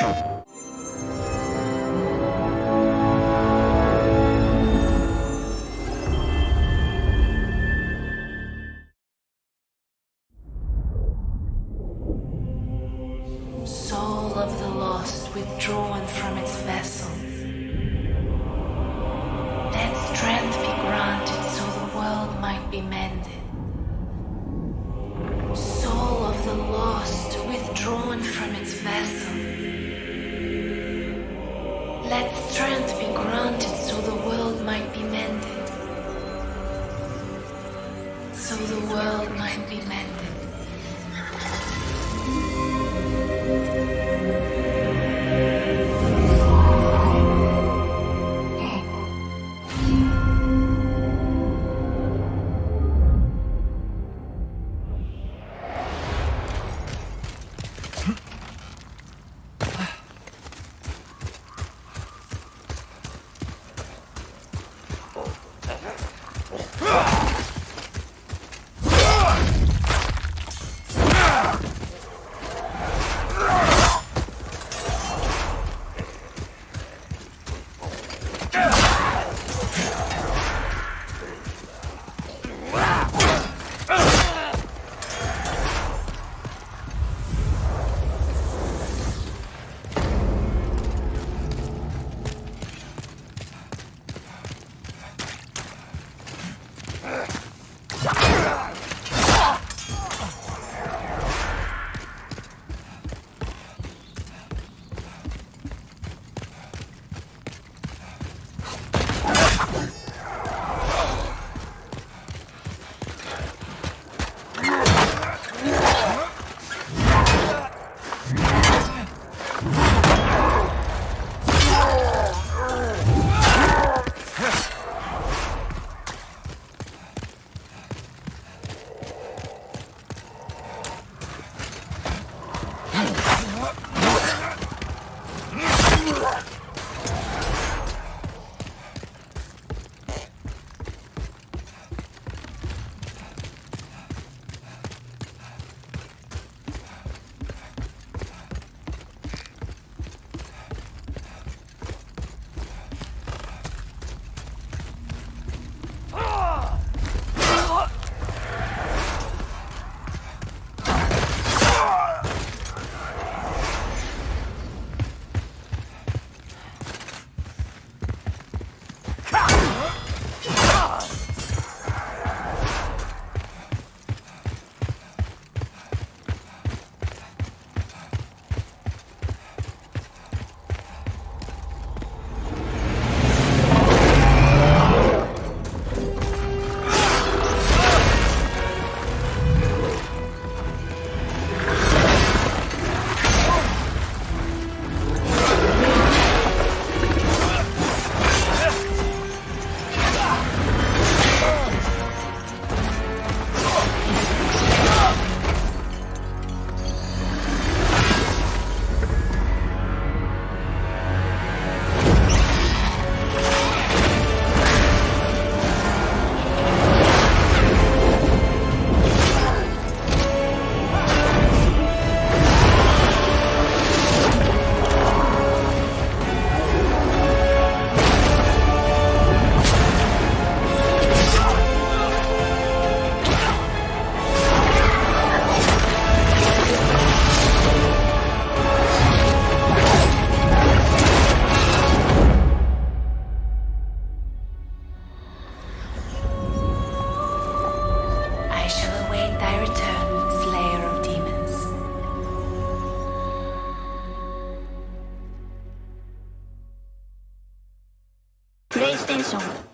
Soul of the lost withdrawn from its vessel. Let strength be granted so the world might be mended. Soul of the lost withdrawn from its vessel. Let strength be granted so the world might be mended. So the world might be mended. Ah! I 英雄。